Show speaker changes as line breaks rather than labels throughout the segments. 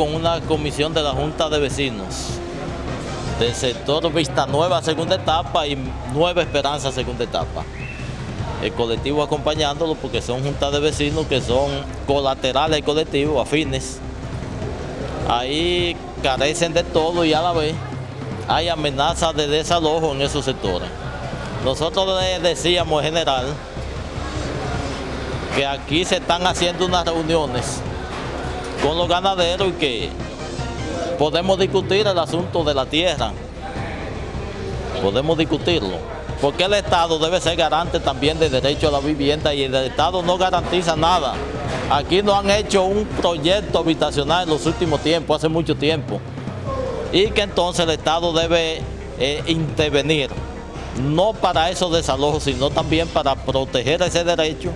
con una comisión de la Junta de Vecinos del sector Vista Nueva segunda etapa y Nueva Esperanza segunda etapa. El colectivo acompañándolo porque son juntas de vecinos que son colaterales del colectivo, afines. Ahí carecen de todo y a la vez hay amenazas de desalojo en esos sectores. Nosotros decíamos en general que aquí se están haciendo unas reuniones con los ganaderos y que podemos discutir el asunto de la tierra, podemos discutirlo, porque el Estado debe ser garante también del derecho a la vivienda y el Estado no garantiza nada. Aquí no han hecho un proyecto habitacional en los últimos tiempos, hace mucho tiempo, y que entonces el Estado debe eh, intervenir, no para esos desalojos, sino también para proteger ese derecho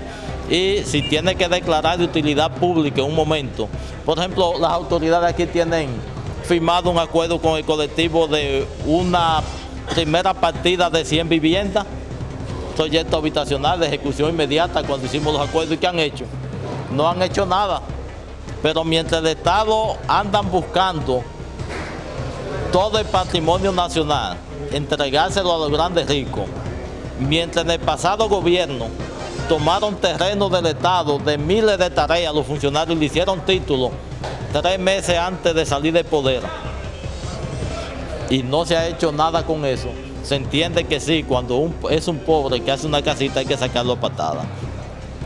y si tiene que declarar de utilidad pública en un momento. Por ejemplo, las autoridades aquí tienen firmado un acuerdo con el colectivo de una primera partida de 100 viviendas, proyecto habitacional de ejecución inmediata cuando hicimos los acuerdos y ¿qué han hecho? No han hecho nada. Pero mientras el Estado andan buscando todo el patrimonio nacional, entregárselo a los grandes ricos, mientras en el pasado gobierno tomaron terreno del Estado de miles de tareas, los funcionarios le hicieron títulos tres meses antes de salir del poder. Y no se ha hecho nada con eso. Se entiende que sí, cuando es un pobre que hace una casita hay que sacarlo a patada.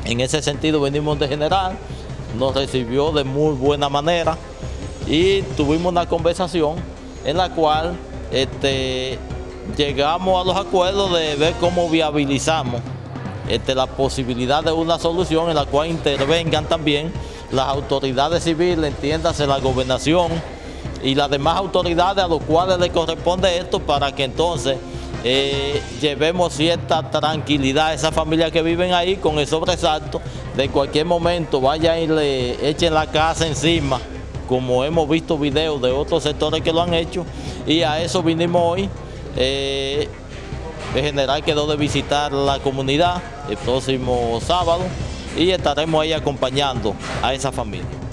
En ese sentido venimos de general, nos recibió de muy buena manera y tuvimos una conversación en la cual este, llegamos a los acuerdos de ver cómo viabilizamos este, la posibilidad de una solución en la cual intervengan también las autoridades civiles, entiéndase la gobernación y las demás autoridades a los cuales le corresponde esto para que entonces eh, llevemos cierta tranquilidad a esas familias que viven ahí con el sobresalto de cualquier momento vayan y le echen la casa encima como hemos visto videos de otros sectores que lo han hecho. Y a eso vinimos hoy eh, el general quedó de visitar la comunidad el próximo sábado y estaremos ahí acompañando a esa familia.